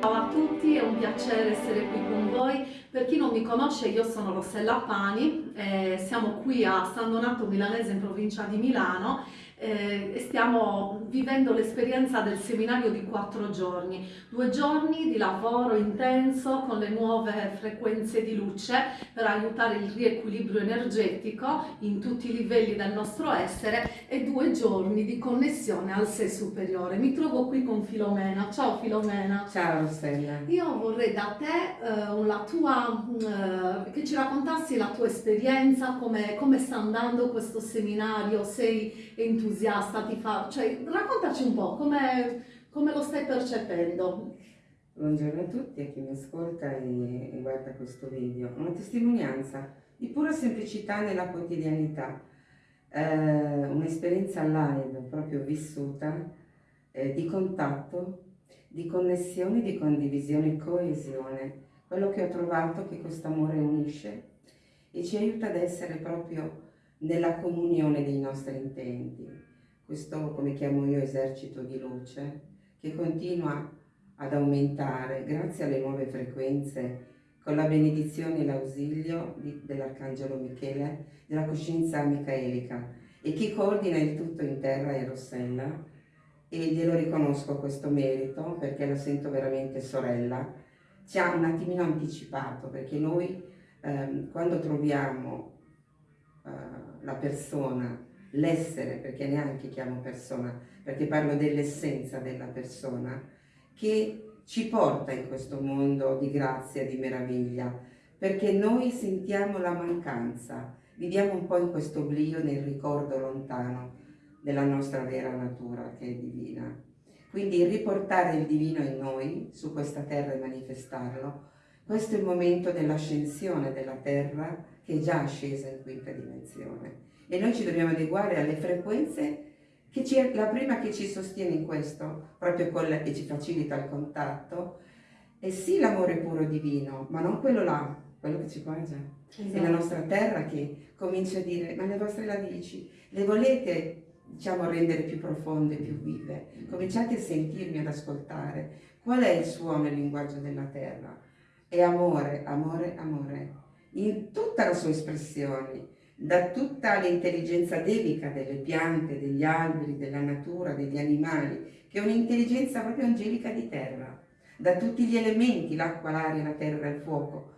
Ciao a tutti, è un piacere essere qui con voi. Per chi non mi conosce, io sono Rossella Pani, eh, siamo qui a San Donato Milanese in provincia di Milano eh, e stiamo vivendo l'esperienza del seminario di quattro giorni, due giorni di lavoro intenso con le nuove frequenze di luce per aiutare il riequilibrio energetico in tutti i livelli del nostro essere e due giorni di connessione al sé superiore. Mi trovo qui con Filomena. Ciao Filomena. Ciao Rossella. Io vorrei da te eh, la tua, eh, che ci raccontassi la tua esperienza, come, come sta andando questo seminario, sei entusiasta entusiasta, ti fa... Cioè, raccontaci un po' come, come lo stai percependo. Buongiorno a tutti, a chi mi ascolta e, e guarda questo video. Una testimonianza di pura semplicità nella quotidianità, eh, un'esperienza live proprio vissuta, eh, di contatto, di connessione, di condivisione e coesione. Quello che ho trovato che questo amore unisce e ci aiuta ad essere proprio nella comunione dei nostri intenti. Questo, come chiamo io, esercito di luce, che continua ad aumentare grazie alle nuove frequenze, con la benedizione e l'ausilio dell'Arcangelo Michele, della coscienza micaelica, e chi coordina il tutto in terra è Rossella, e glielo riconosco questo merito, perché la sento veramente sorella, ci ha un attimino anticipato, perché noi ehm, quando troviamo uh, la persona, l'essere, perché neanche chiamo persona, perché parlo dell'essenza della persona, che ci porta in questo mondo di grazia, di meraviglia, perché noi sentiamo la mancanza, viviamo un po' in questo oblio, nel ricordo lontano della nostra vera natura che è divina. Quindi riportare il divino in noi, su questa terra e manifestarlo, questo è il momento dell'ascensione della terra che è già scesa in quinta dimensione e noi ci dobbiamo adeguare alle frequenze che ci, la prima che ci sostiene in questo, proprio quella che ci facilita il contatto, è sì l'amore puro divino, ma non quello là, quello che ci mangia. Esatto. È la nostra terra che comincia a dire, ma le vostre radici, le volete diciamo rendere più profonde, più vive? Cominciate a sentirmi, ad ascoltare. Qual è il suono e il linguaggio della terra? È amore, amore, amore. In tutta la sua espressione, da tutta l'intelligenza dedica delle piante, degli alberi, della natura, degli animali, che è un'intelligenza proprio angelica di terra, da tutti gli elementi, l'acqua, l'aria, la terra, il fuoco,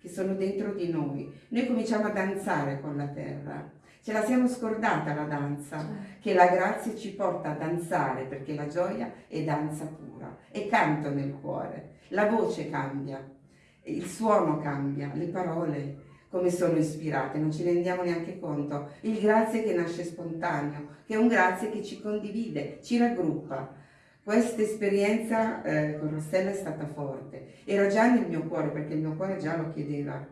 che sono dentro di noi. Noi cominciamo a danzare con la terra, ce la siamo scordata la danza, certo. che la grazia ci porta a danzare, perché la gioia è danza pura, è canto nel cuore, la voce cambia, il suono cambia, le parole come sono ispirate, non ci rendiamo neanche conto. Il grazie che nasce spontaneo, che è un grazie che ci condivide, ci raggruppa. Questa esperienza eh, con Rossella è stata forte, era già nel mio cuore perché il mio cuore già lo chiedeva.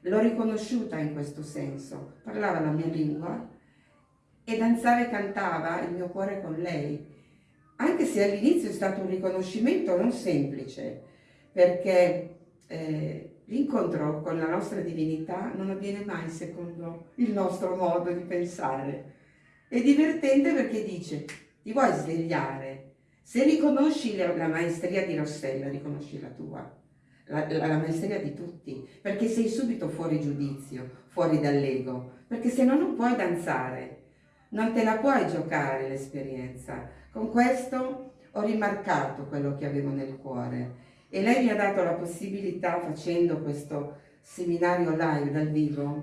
L'ho riconosciuta in questo senso, parlava la mia lingua e danzava e cantava il mio cuore con lei. Anche se all'inizio è stato un riconoscimento non semplice, perché eh, l'incontro con la nostra divinità non avviene mai secondo il nostro modo di pensare. È divertente perché dice, ti vuoi svegliare? Se riconosci la, maestria di Rossella, riconosci la tua, la, la, la maestria di tutti, perché sei subito fuori giudizio, fuori dall'ego, perché se no non puoi danzare, non te la puoi giocare l'esperienza. Con questo ho rimarcato quello che avevo nel cuore e lei mi ha dato la possibilità, facendo questo seminario live dal vivo,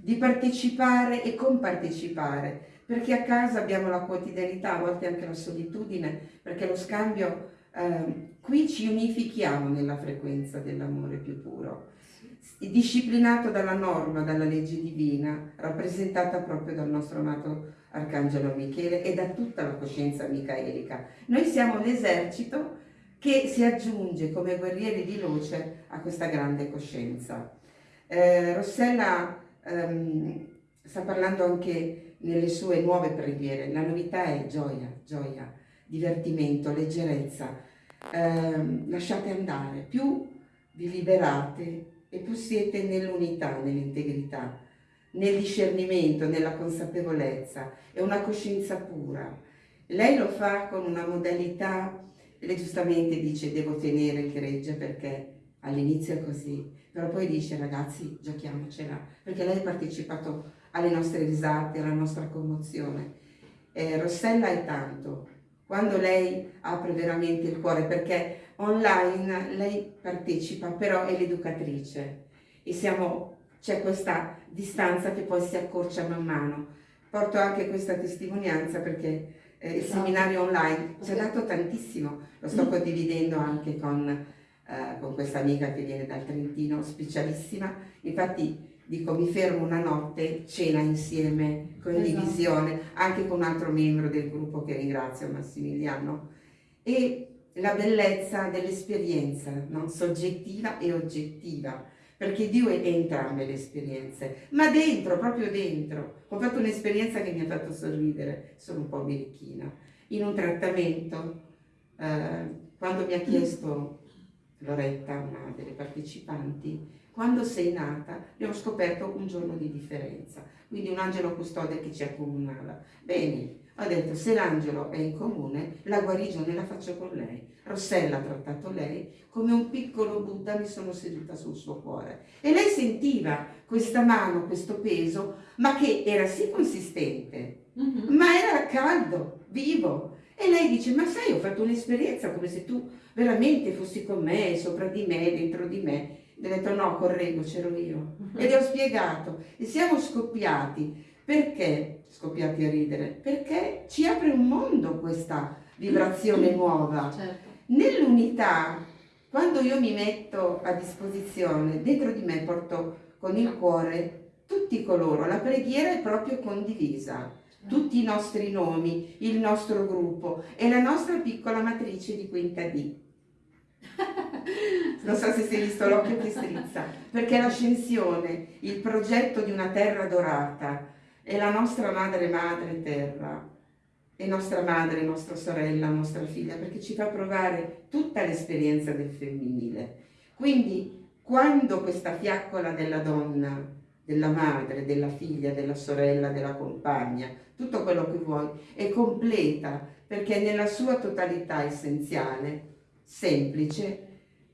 di partecipare e compartecipare, perché a casa abbiamo la quotidianità, a volte anche la solitudine, perché lo scambio, eh, qui ci unifichiamo nella frequenza dell'amore più puro, disciplinato dalla norma, dalla legge divina, rappresentata proprio dal nostro amato Arcangelo Michele e da tutta la coscienza micaelica. Noi siamo l'esercito che si aggiunge come guerrieri di luce a questa grande coscienza. Eh, Rossella ehm, sta parlando anche nelle sue nuove preghiere, la novità è gioia, gioia, divertimento, leggerezza, eh, lasciate andare, più vi liberate e più siete nell'unità, nell'integrità, nel discernimento, nella consapevolezza, è una coscienza pura. Lei lo fa con una modalità lei giustamente dice devo tenere il gregge perché all'inizio è così, però poi dice ragazzi giochiamocela, perché lei ha partecipato alle nostre risate, alla nostra commozione. Eh, Rossella è tanto, quando lei apre veramente il cuore, perché online lei partecipa, però è l'educatrice e c'è questa distanza che poi si accorcia man mano. Porto anche questa testimonianza perché eh, il esatto. seminario online ci ha dato tantissimo, lo sto mm. condividendo anche con, eh, con questa amica che viene dal Trentino, specialissima, infatti dico mi fermo una notte, cena insieme, condivisione, esatto. anche con un altro membro del gruppo che ringrazio, Massimiliano, e la bellezza dell'esperienza, no? soggettiva e oggettiva, perché Dio è entrambe le esperienze, ma dentro, proprio dentro. Ho fatto un'esperienza che mi ha fatto sorridere, sono un po' birichina, in un trattamento, eh, quando mi ha chiesto Loretta, una delle partecipanti, quando sei nata abbiamo scoperto un giorno di differenza, quindi un angelo custode che ci accomunava. Bene, ho detto se l'angelo è in comune, la guarigione la faccio con lei. Rossella ha trattato lei, come un piccolo Buddha mi sono seduta sul suo cuore. E lei sentiva questa mano, questo peso, ma che era sì consistente, mm -hmm. ma era caldo, vivo. E lei dice, ma sai, ho fatto un'esperienza come se tu veramente fossi con me, sopra di me, dentro di me. E ho detto no, correggo, c'ero io. E le ho spiegato. E siamo scoppiati. Perché scoppiati a ridere? Perché ci apre un mondo questa vibrazione nuova. Certo. Nell'unità, quando io mi metto a disposizione, dentro di me porto con il cuore tutti coloro, la preghiera è proprio condivisa, tutti i nostri nomi, il nostro gruppo e la nostra piccola matrice di quinta D. non so se si è visto l'occhio che strizza, perché l'ascensione, il progetto di una terra dorata, è la nostra madre madre terra, è nostra madre, nostra sorella, nostra figlia, perché ci fa provare tutta l'esperienza del femminile. Quindi quando questa fiaccola della donna, della madre, della figlia, della sorella, della compagna, tutto quello che vuoi, è completa, perché nella sua totalità essenziale, semplice,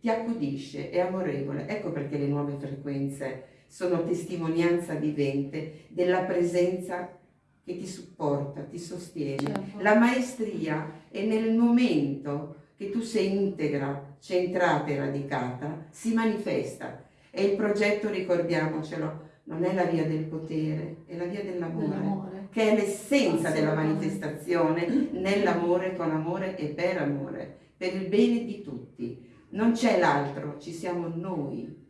ti accudisce, è amorevole. Ecco perché le nuove frequenze sono testimonianza vivente della presenza che ti supporta, ti sostiene. Certo. La maestria è nel momento che tu sei integra, centrata e radicata, si manifesta. E il progetto, ricordiamocelo, non è la via del potere, è la via dell'amore, che è l'essenza della manifestazione nell'amore, con amore e per amore, per il bene di tutti. Non c'è l'altro, ci siamo noi.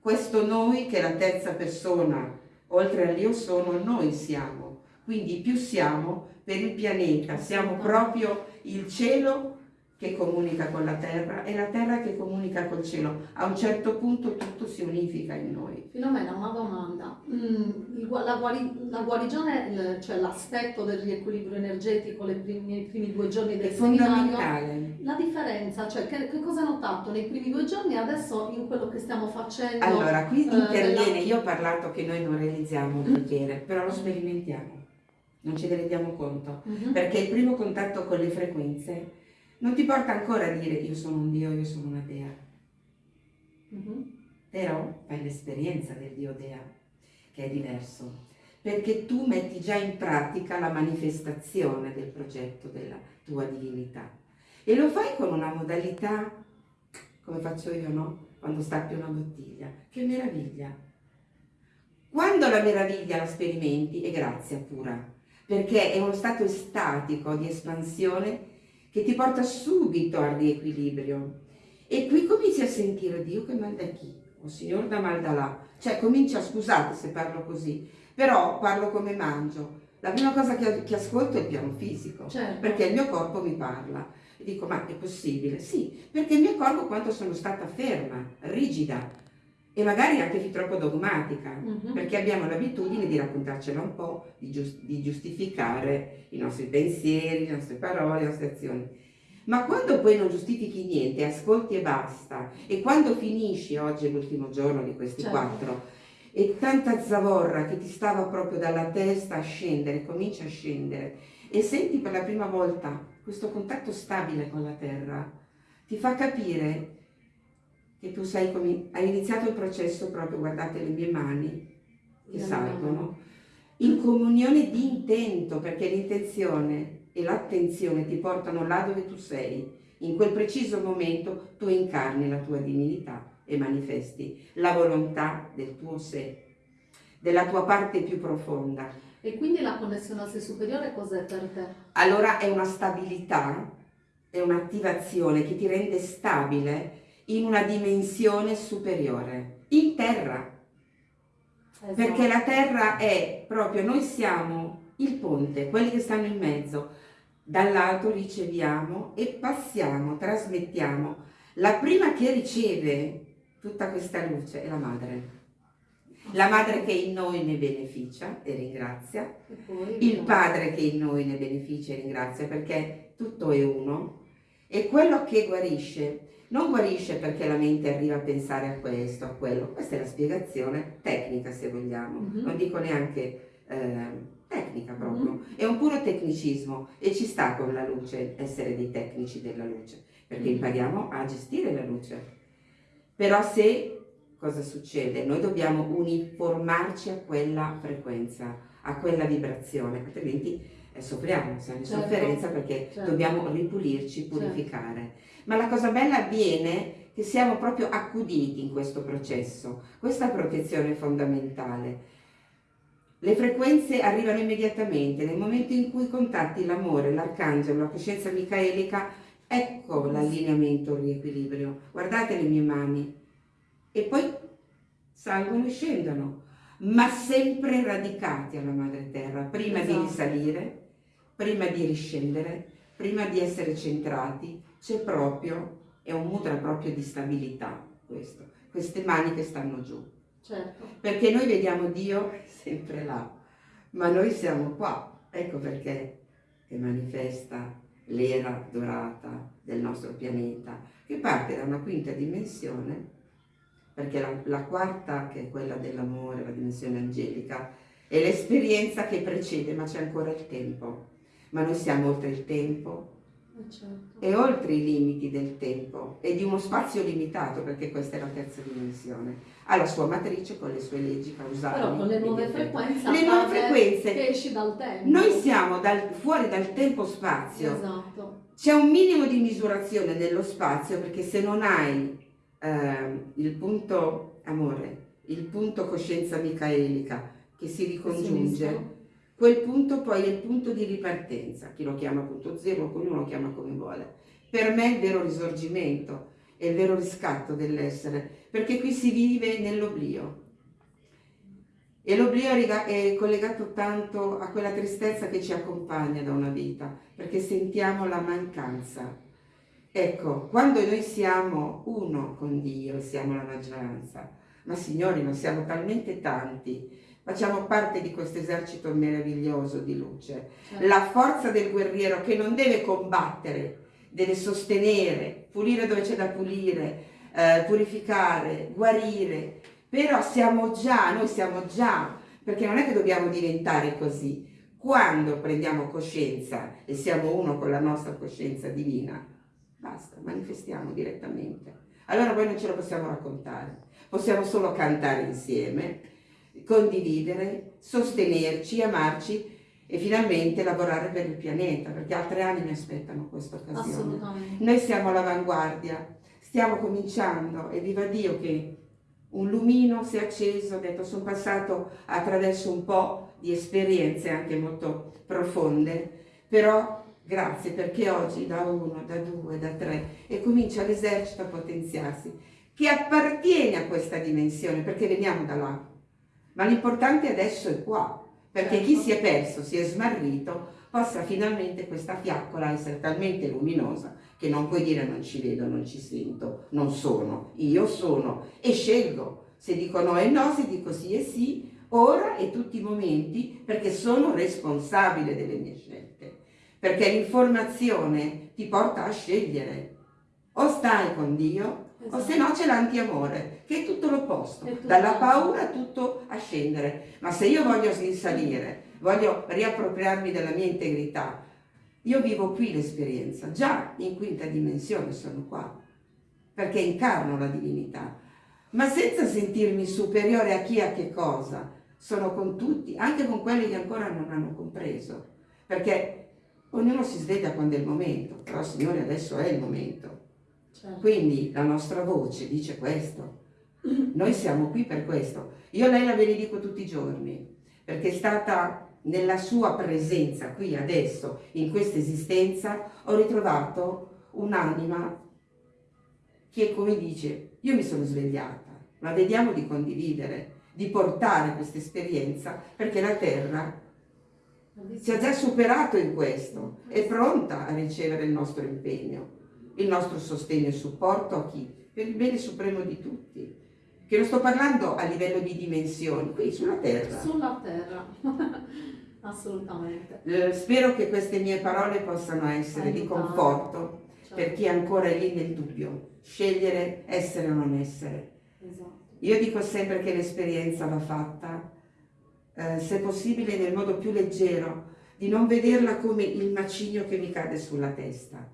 Questo noi che è la terza persona, oltre all'io sono, noi siamo. Quindi più siamo per il pianeta, siamo proprio il cielo che comunica con la terra e la terra che comunica col cielo. A un certo punto tutto si unifica in noi. Filomena, una domanda. Mm, la, guari la, guarigione, cioè l'aspetto del riequilibrio energetico primi, nei primi due giorni del È fondamentale. La differenza, cioè che, che, cosa hai notato nei primi due giorni e adesso in quello che stiamo facendo? Allora, qui eh, interviene, io ho parlato che noi non realizziamo il potere, però lo sperimentiamo, non ce ne rendiamo conto, mhm. -huh. perché il primo contatto con le frequenze non ti porta ancora a dire io sono un Dio, io sono una Dea. Mm -hmm. Però fai l'esperienza del Dio Dea, che è diverso, perché tu metti già in pratica la manifestazione del progetto della tua divinità. E lo fai con una modalità, come faccio io, no? Quando stappi una bottiglia. Che meraviglia! Quando la meraviglia la sperimenti è grazia pura, perché è uno stato estatico di espansione che ti porta subito al riequilibrio. E qui cominci a sentire Dio che manda chi? O Signore da mal da là. Cioè comincia, scusate se parlo così, però parlo come mangio. La prima cosa che, che ascolto è il piano fisico, certo. perché il mio corpo mi parla. E dico, ma è possibile? Sì, perché mi accorgo quanto sono stata ferma, rigida, e magari anche fin troppo dogmatica, uh mhm. -huh. perché abbiamo l'abitudine di raccontarcela un po', di, giust di, giustificare i nostri pensieri, le nostre parole, le nostre azioni. Ma quando poi non giustifichi niente, ascolti e basta, e quando finisci, oggi è l'ultimo giorno di questi certo. quattro, e tanta zavorra che ti stava proprio dalla testa a scendere, comincia a scendere, e senti per la prima volta questo contatto stabile con la terra, ti fa capire che tu sei come, hai iniziato il processo proprio, guardate le mie mani che salgono, in comunione di intento, perché l'intenzione e l'attenzione ti portano là dove tu sei. In quel preciso momento tu incarni la tua divinità e manifesti la volontà del tuo sé, della tua parte più profonda. E quindi la connessione al sé superiore cos'è per te? Allora è una stabilità, è un'attivazione che ti rende stabile in una dimensione superiore, in terra. Esatto. Perché la terra è proprio, noi siamo il ponte, quelli che stanno in mezzo, dall'alto riceviamo e passiamo, trasmettiamo. La prima che riceve tutta questa luce è la madre. La madre che in noi ne beneficia e ringrazia, il padre che in noi ne beneficia e ringrazia perché tutto è uno e quello che guarisce non guarisce perché la mente arriva a pensare a questo, a quello, questa è la spiegazione tecnica se vogliamo, mm -hmm. non dico neanche eh, tecnica proprio, mm -hmm. è un puro tecnicismo e ci sta con la luce essere dei tecnici della luce, perché mm -hmm. impariamo a gestire la luce. Però se cosa succede? Noi dobbiamo uniformarci a quella frequenza, a quella vibrazione, altrimenti eh, soffriamo, siamo in certo. sofferenza perché certo. dobbiamo ripulirci, certo. purificare. Certo. Ma la cosa bella avviene che siamo proprio accuditi in questo processo, questa protezione fondamentale. Le frequenze arrivano immediatamente, nel momento in cui contatti l'amore, l'arcangelo, la coscienza micaelica, ecco l'allineamento, il riequilibrio. Guardate le mie mani. E poi salgono e scendono, ma sempre radicati alla madre terra, prima esatto. di risalire, prima di riscendere, prima di essere centrati, c'è proprio, è un mudra proprio di stabilità questo, queste mani che stanno giù. Certo. Perché noi vediamo Dio sempre là, ma noi siamo qua, ecco perché che manifesta l'era dorata del nostro pianeta, che parte da una quinta dimensione, perché la, la quarta, che è quella dell'amore, la dimensione angelica, è l'esperienza che precede, ma c'è ancora il tempo. Ma noi siamo oltre il tempo, certo. e oltre i limiti del tempo e di uno spazio limitato, perché questa è la terza dimensione. Ha la sua matrice con le sue leggi causali. Però con le nuove frequenze, le nuove frequenze esci dal tempo. Noi siamo dal, fuori dal tempo-spazio. Esatto. C'è un minimo di misurazione nello spazio, perché se non hai eh, il punto amore, il punto coscienza micaelica che si ricongiunge, Quel punto poi è il punto di ripartenza, chi lo chiama punto zero, ognuno lo chiama come vuole. Per me è il vero risorgimento, è il vero riscatto dell'essere, perché qui si vive nell'oblio. E l'oblio è collegato tanto a quella tristezza che ci accompagna da una vita, perché sentiamo la mancanza. Ecco, quando noi siamo uno con Dio, siamo la maggioranza, ma signori, non siamo talmente tanti Facciamo parte di questo esercito meraviglioso di luce. Certo. La forza del guerriero che non deve combattere, deve sostenere, pulire dove c'è da pulire, eh, purificare, guarire. Però siamo già, noi siamo già, perché non è che dobbiamo diventare così. Quando prendiamo coscienza e siamo uno con la nostra coscienza divina, basta, manifestiamo direttamente. Allora poi non ce lo possiamo raccontare, possiamo solo cantare insieme condividere, sostenerci, amarci e finalmente lavorare per il pianeta, perché altre anime aspettano questa occasione. Noi siamo all'avanguardia, stiamo cominciando e viva Dio che un lumino si è acceso, ho detto sono passato attraverso un po' di esperienze anche molto profonde, però grazie perché oggi da uno, da due, da tre e comincia l'esercito a potenziarsi, che appartiene a questa dimensione, perché veniamo da là, ma l'importante adesso è qua, perché certo. chi si è perso, si è smarrito, possa finalmente questa fiaccola essere talmente luminosa che non puoi dire non ci vedo, non ci sento, non sono, io sono e scelgo. Se dico no e no, se dico sì e sì, ora e tutti i momenti, perché sono responsabile delle mie scelte. Perché l'informazione ti porta a scegliere. O stai con Dio Esatto. O se no c'è l'antiamore, che è tutto l'opposto, dalla paura tutto a scendere. Ma se io voglio risalire, voglio riappropriarmi della mia integrità, Io vivo qui l'esperienza, già in quinta dimensione sono qua, perché incarno la divinità, ma senza sentirmi superiore a chi a che cosa. Sono con tutti, anche con quelli che ancora non hanno compreso, perché ognuno si sveglia quando è il momento, però Signore adesso è il momento. Certo. Quindi la nostra voce dice questo. Noi siamo qui per questo. Io lei la benedico tutti i giorni, perché è stata nella sua presenza qui adesso, in questa esistenza, ho ritrovato un'anima che come dice, io mi sono svegliata, ma vediamo di condividere, di portare questa esperienza, perché la Terra si è già superato in questo, è pronta a ricevere il nostro impegno, il nostro sostegno e supporto a chi? Per il bene supremo di tutti. Che non sto parlando a livello di dimensioni, qui sulla Terra. Sulla Terra. Assolutamente. Eh, spero che queste mie parole possano essere Aiutare. di conforto certo. per chi è ancora lì nel dubbio, scegliere essere o non essere. Esatto. Io dico sempre che l'esperienza va fatta, eh, se possibile nel modo più leggero, di non vederla come il macigno che mi cade sulla testa.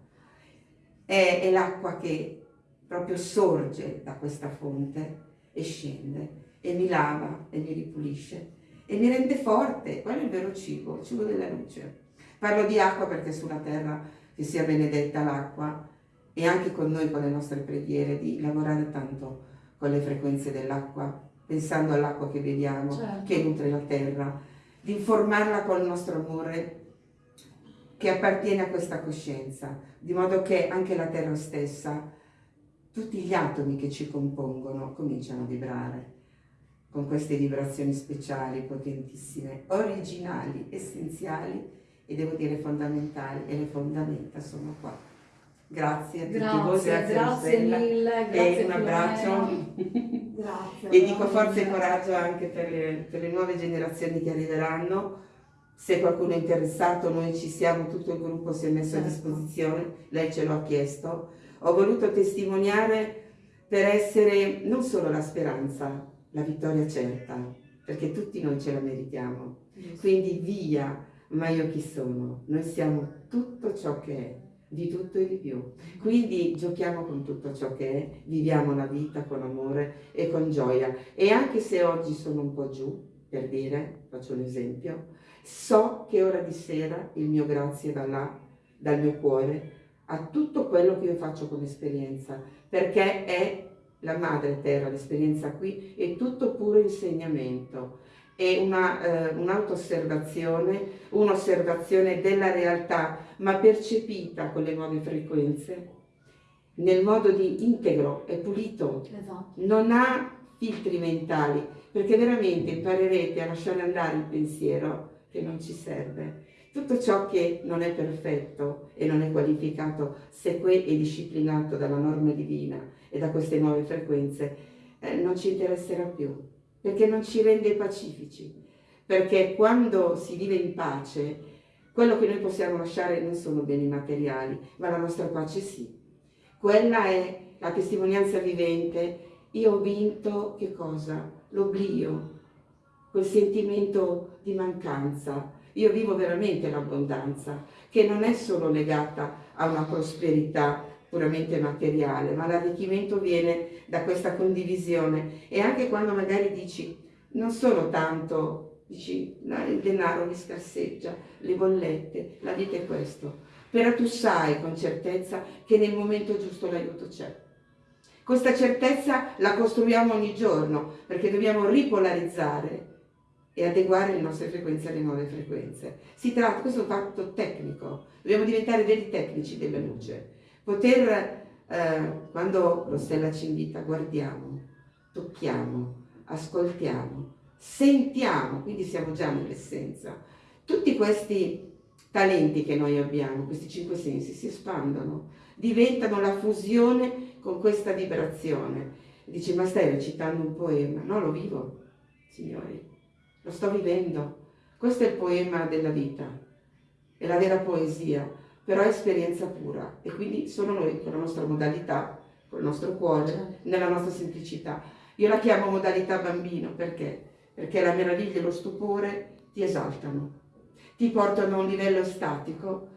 È, è l'acqua che proprio sorge da questa fonte e scende e mi lava e mi ripulisce e mi rende forte, quello è il vero cibo, il cibo della luce. Parlo di acqua perché sulla terra che sia benedetta l'acqua e anche con noi, con le nostre preghiere, di lavorare tanto con le frequenze dell'acqua, pensando all'acqua che beviamo, certo. che nutre la terra, di informarla col nostro amore che appartiene a questa coscienza, di modo che anche la terra stessa, tutti gli atomi che ci compongono cominciano a vibrare con queste vibrazioni speciali, potentissime, originali, essenziali e devo dire fondamentali e le fondamenta sono qua. Grazie a tutti grazie, voi, grazie, grazie mille, grazie e un abbraccio grazie, e dico forza e coraggio anche per le, per le nuove generazioni che arriveranno. Se qualcuno è interessato, noi ci siamo, tutto il gruppo si è messo certo. a disposizione, lei ce lo ha chiesto. Ho voluto testimoniare per essere non solo la speranza, la vittoria certa, perché tutti noi ce la meritiamo. Quindi via, ma io chi sono? Noi siamo tutto ciò che è, di tutto e di più. Quindi giochiamo con tutto ciò che è, viviamo la vita con amore e con gioia. E anche se oggi sono un po' giù, per dire, faccio un esempio, so che ora di sera il mio grazie da là, dal mio cuore, a tutto quello che io faccio come esperienza, perché è la madre terra, l'esperienza qui, è tutto puro insegnamento, è una, eh, un'auto-osservazione, un'osservazione della realtà, ma percepita con le nuove frequenze, nel modo di integro e pulito, esatto. non ha filtri mentali, perché veramente imparerete a lasciare andare il pensiero che non ci serve. Tutto ciò che non è perfetto e non è qualificato, seque e disciplinato dalla norma divina, e da queste nuove frequenze eh, non ci interesserà più, perché non ci rende pacifici, perché quando si vive in pace, quello che noi possiamo lasciare non sono beni materiali, ma la nostra pace sì. Quella è la testimonianza vivente, io ho vinto che cosa? L'oblio, quel sentimento di mancanza. Io vivo veramente l'abbondanza, che non è solo legata a una prosperità puramente materiale, ma l'arricchimento viene da questa condivisione e anche quando magari dici non solo tanto, dici il denaro mi scarseggia, le bollette, la vita è questo, però tu sai con certezza che nel momento giusto l'aiuto c'è. Questa certezza la costruiamo ogni giorno perché dobbiamo ripolarizzare e adeguare le nostre frequenze alle nuove frequenze. Si tratta, questo è un fatto tecnico, dobbiamo diventare veri tecnici della luce poter, eh, quando lo Stella ci invita, guardiamo, tocchiamo, ascoltiamo, sentiamo, quindi siamo già nell'essenza. Tutti questi talenti che noi abbiamo, questi cinque sensi, si espandono, diventano la fusione con questa vibrazione. Dice, ma stai recitando un poema? No, lo vivo, signori, lo sto vivendo. Questo è il poema della vita, è la vera poesia però è esperienza pura e quindi solo noi con la nostra modalità, con il nostro cuore, certo. nella nostra semplicità. Io la chiamo modalità bambino perché? Perché la meraviglia e lo stupore ti esaltano, ti portano a un livello statico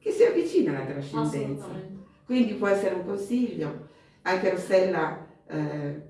che si avvicina alla trascendenza. Quindi può essere un consiglio. Anche Rossella, eh,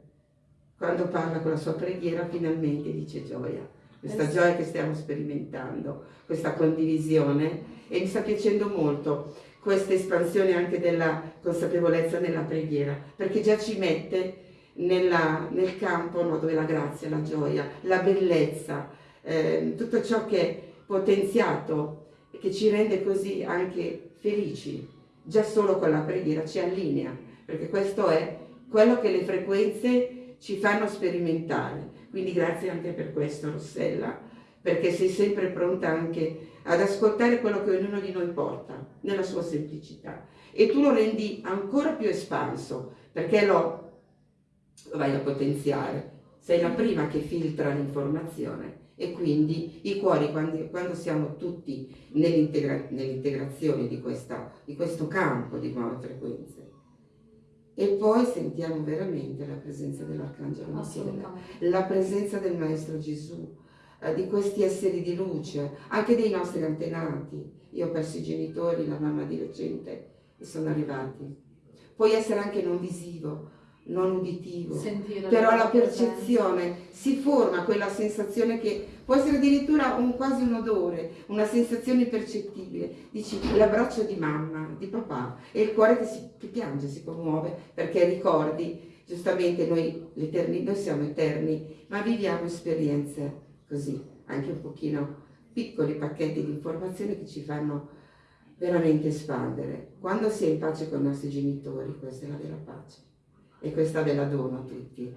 quando parla con la sua preghiera, finalmente dice gioia. Questa gioia che stiamo sperimentando, questa condivisione e mi sta piacendo molto questa espansione anche della consapevolezza nella preghiera, perché già ci mette nella- nel campo no, dove la grazia, la gioia, la bellezza, eh, tutto ciò che è potenziato e che ci rende così anche felici, già solo con la preghiera ci allinea, perché questo è quello che le frequenze ci fanno sperimentare. Quindi grazie anche per questo Rossella, perché sei sempre pronta anche ad ascoltare quello che ognuno di noi porta, nella sua semplicità. E tu lo rendi ancora più espanso, perché lo, vai a potenziare. Sei la prima che filtra l'informazione e quindi i cuori, quando, quando siamo tutti nell'integra- nell'integrazione di, questa- di questo campo di nuove frequenze, e poi sentiamo veramente la presenza dell'Arcangelo Michele, la presenza del Maestro Gesù, eh, di questi esseri di luce, anche dei nostri antenati. Io ho perso i genitori, la mamma di recente, e sono arrivati. Puoi essere anche non visivo, non uditivo, Sentire però la percezione si forma quella sensazione che può essere addirittura un, quasi un odore, una sensazione percettibile. Dici l'abbraccio di mamma, di papà e il cuore che, si, che piange, si commuove perché ricordi, giustamente noi, noi siamo eterni, ma viviamo esperienze così, anche un pochino piccoli pacchetti di informazioni che ci fanno veramente espandere. Quando si è in pace con i nostri genitori, questa è la vera pace e questa ve la dono a tutti.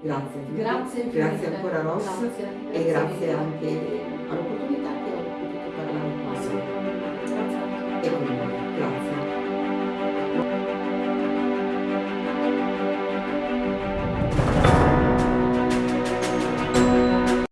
Grazie a tutti. Grazie. Grazie ancora Ross Grazie, e grazie anche all'opportunità